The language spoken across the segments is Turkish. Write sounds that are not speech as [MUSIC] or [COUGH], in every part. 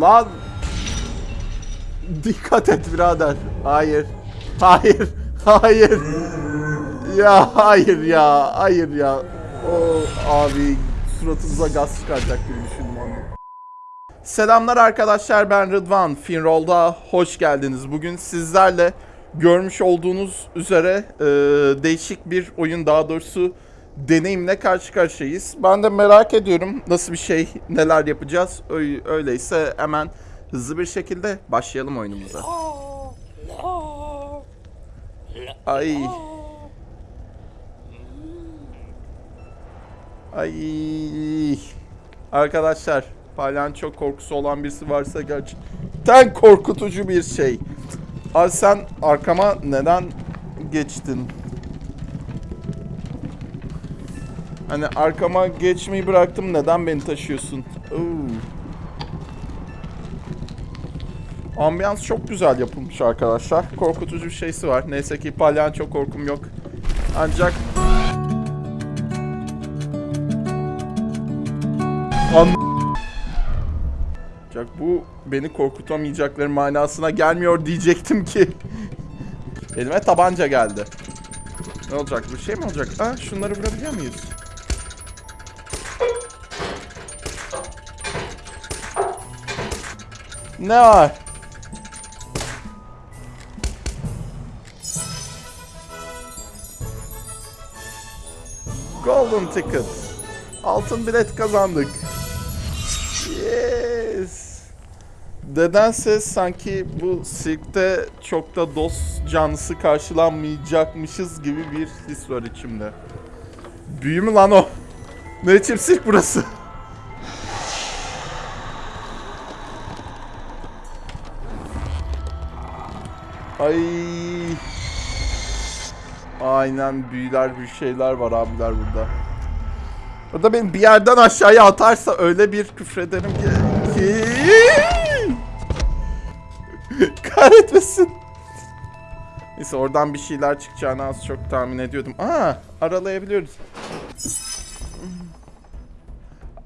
Lan. Dikkat et birader. Hayır. Hayır. Hayır. Ya hayır ya. Hayır ya. O abi suratınıza gaz çıkaracak gibi düşündüm onu. Selamlar arkadaşlar ben Rıdvan. Finroll'da hoş geldiniz. Bugün sizlerle görmüş olduğunuz üzere e, değişik bir oyun daha doğrusu deneyimle karşı karşıyayız. Ben de merak ediyorum nasıl bir şey, neler yapacağız. Öy- Öyleyse hemen hızlı bir şekilde başlayalım oyunumuza. Ay. Ay. Arkadaşlar, palyaço korkusu olan birisi varsa gerçekten korkutucu bir şey. Abi sen arkama neden geçtin? Hani arkama geçmeyi bıraktım neden beni taşıyorsun? Oo. Ambiyans çok güzel yapılmış arkadaşlar. Korkutucu bir şeysi var. Neyse ki palyaço korkum yok. Ancak An Ancak bu beni korkutamayacakları manasına gelmiyor diyecektim ki. Elime tabanca geldi. Ne olacak? Bir şey mi olacak? Ha, şunları vurabiliyor muyuz? Var? Golden ticket. Altın bilet kazandık. Yes. Nedense sanki bu sirkte çok da dost canlısı karşılanmayacakmışız gibi bir his var içimde. Büyü mü lan o? Ne biçim sirk burası? Ay. Aynen büyüler bir şeyler var abiler burada. O da beni bir yerden aşağıya atarsa öyle bir küfrederim ki... ki... [LAUGHS] Kahretmesin. Neyse oradan bir şeyler çıkacağını az çok tahmin ediyordum. Aa aralayabiliyoruz.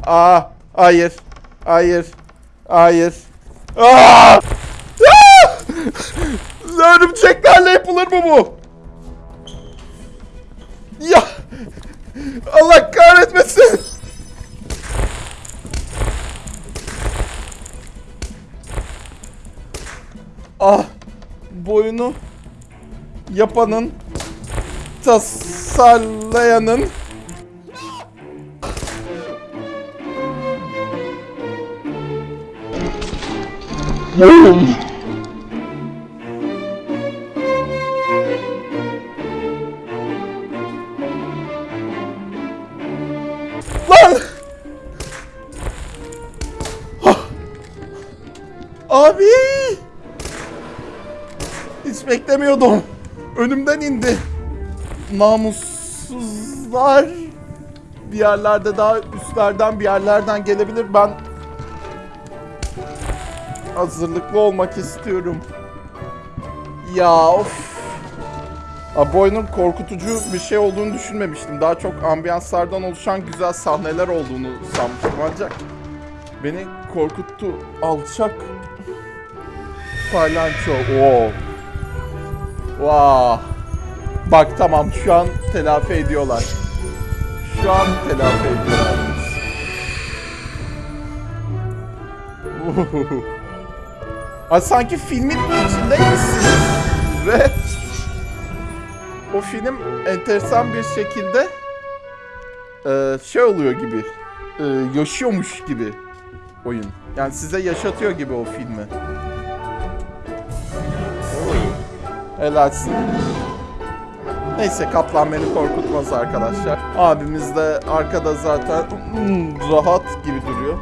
Aa hayır. Hayır. Hayır. Aa! Örümceklerle yapılır mı bu? Ya! Allah kahretmesin! Ah! Boyunu yapanın tasarlayanın Lan! Hiç beklemiyordum. Önümden indi. Namussuzlar. Bir yerlerde daha üstlerden bir yerlerden gelebilir. Ben hazırlıklı olmak istiyorum. Ya of. Abi oyunun korkutucu bir şey olduğunu düşünmemiştim. Daha çok ambiyanslardan oluşan güzel sahneler olduğunu sanmıştım ancak beni korkuttu. Alçak Palyanço. Oo. Vah. Bak tamam şu an telafi ediyorlar. Şu an telafi ediyorlar. Ay sanki filmin içindeymişsiniz. Ve o film enteresan bir şekilde e, şey oluyor gibi. E, yaşıyormuş gibi oyun. Yani size yaşatıyor gibi o filmi. Helalsin. Neyse kaplan beni korkutmaz arkadaşlar. Abimiz de arkada zaten hmm, rahat gibi duruyor.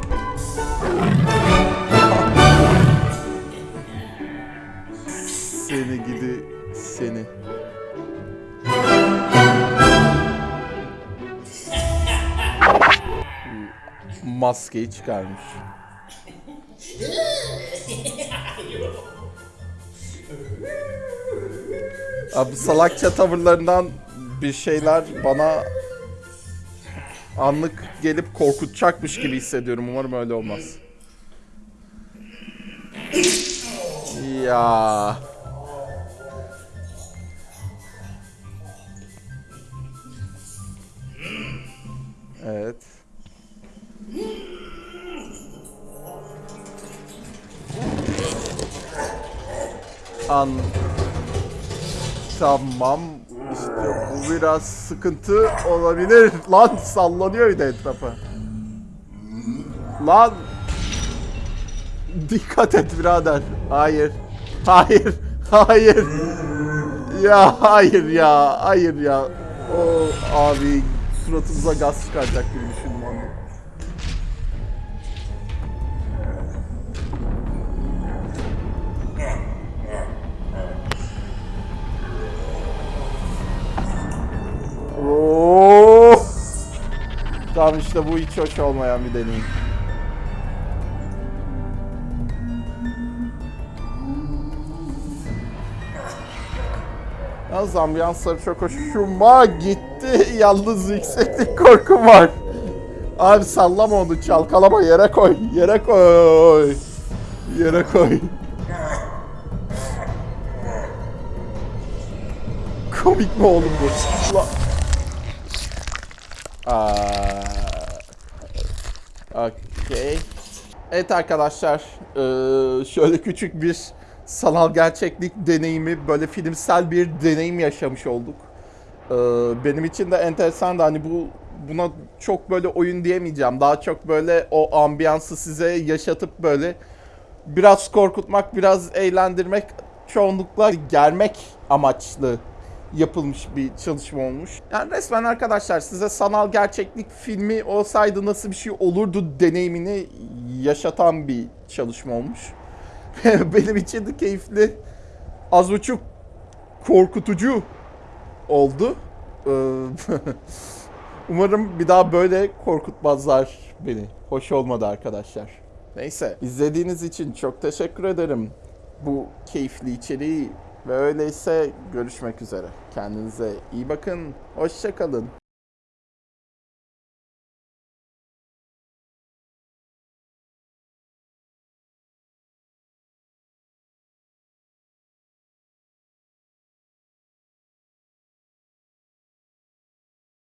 Seni gidi seni. Maskeyi çıkarmış. [LAUGHS] Abi salakça tavırlarından bir şeyler bana anlık gelip korkutacakmış gibi hissediyorum. Umarım öyle olmaz. Ya. Evet. An Tamam. İşte bu biraz sıkıntı olabilir. [LAUGHS] Lan sallanıyor bir de etrafa. Lan Dikkat et birader. Hayır. Hayır. [LAUGHS] Hayır. Ya hayır ya. Hayır ya. O abi suratımıza gaz çıkaracak gibi düşündüm onu. Tamam işte bu hiç hoş olmayan bir deneyim. Yalnız ambiyansları çok hoşuma gitti. [LAUGHS] Yalnız yükseklik korkum var. Abi sallama onu çalkalama yere koy. Yere koy. Yere koy. Komik mi oğlum bu? Aa, Okey. Evet arkadaşlar, eee, şöyle küçük bir sanal gerçeklik deneyimi, böyle filmsel bir deneyim yaşamış olduk. Eee, benim için de enteresan da hani bu buna çok böyle oyun diyemeyeceğim. Daha çok böyle o ambiyansı size yaşatıp böyle biraz korkutmak, biraz eğlendirmek, çoğunlukla germek amaçlı yapılmış bir çalışma olmuş. Yani resmen arkadaşlar size sanal gerçeklik filmi olsaydı nasıl bir şey olurdu deneyimini yaşatan bir çalışma olmuş. [LAUGHS] Benim için de keyifli, az buçuk korkutucu oldu. Ee, [LAUGHS] Umarım bir daha böyle korkutmazlar beni. Hoş olmadı arkadaşlar. Neyse, izlediğiniz için çok teşekkür ederim. Bu keyifli içeriği ve öyleyse görüşmek üzere. Kendinize iyi bakın. Hoşça kalın.